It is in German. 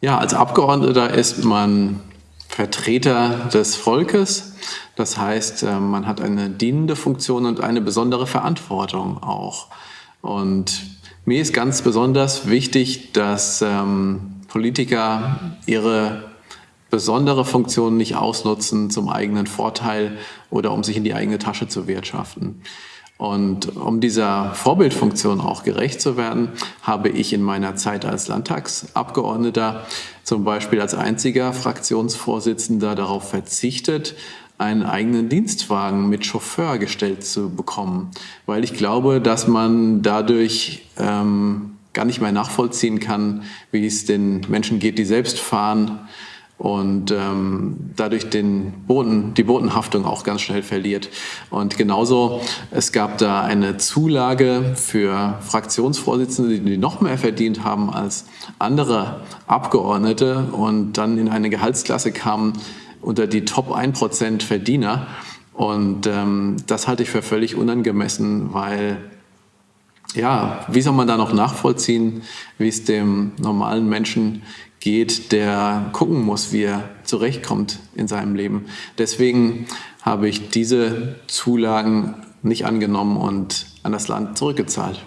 Ja, als Abgeordneter ist man Vertreter des Volkes. Das heißt, äh, man hat eine dienende Funktion und eine besondere Verantwortung auch. Und mir ist ganz besonders wichtig, dass ähm, Politiker ihre besondere Funktion nicht ausnutzen zum eigenen Vorteil oder um sich in die eigene Tasche zu wirtschaften. Und um dieser Vorbildfunktion auch gerecht zu werden, habe ich in meiner Zeit als Landtagsabgeordneter zum Beispiel als einziger Fraktionsvorsitzender darauf verzichtet, einen eigenen Dienstwagen mit Chauffeur gestellt zu bekommen, weil ich glaube, dass man dadurch ähm, gar nicht mehr nachvollziehen kann, wie es den Menschen geht, die selbst fahren und ähm, dadurch den Boden, die Bodenhaftung auch ganz schnell verliert. Und genauso, es gab da eine Zulage für Fraktionsvorsitzende, die noch mehr verdient haben als andere Abgeordnete und dann in eine Gehaltsklasse kamen unter die Top 1% Verdiener. Und ähm, das halte ich für völlig unangemessen, weil ja, wie soll man da noch nachvollziehen, wie es dem normalen Menschen geht, der gucken muss, wie er zurechtkommt in seinem Leben. Deswegen habe ich diese Zulagen nicht angenommen und an das Land zurückgezahlt.